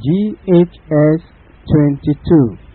GHS 22